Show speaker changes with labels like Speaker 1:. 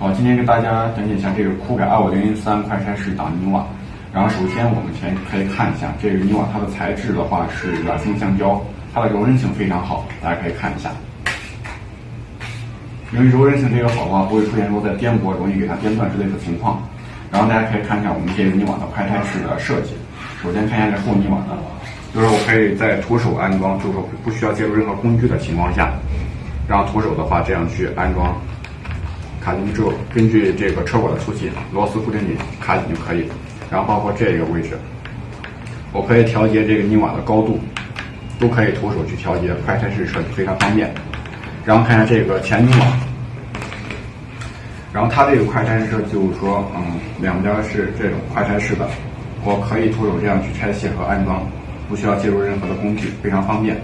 Speaker 1: 好，今天跟大家讲解一下这个酷改二五零零三快拆式挡泥瓦。然后首先我们先可以看一下这个泥瓦，它的材质的话是软性橡胶，它的柔韧性非常好，大家可以看一下。因为柔韧性这个好的话，不会出现说在颠簸容易给它颠断之类的情况。然后大家可以看一下我们这个泥瓦的快拆式的设计。首先看一下这厚泥瓦的，就是我可以在徒手安装，就是说不需要借助任何工具的情况下，然后徒手的话这样去安装。卡进去之后，根据这个车管的粗细，螺丝固定紧卡紧就可以。然后包括这个位置，我可以调节这个泥瓦的高度，都可以徒手去调节，快拆式设计非常方便。然后看一下这个前泥瓦，然后它这个快拆式就是说，嗯，两边是这种快拆式的，我可以徒手这样去拆卸和安装，不需要借助任何的工具，非常方便。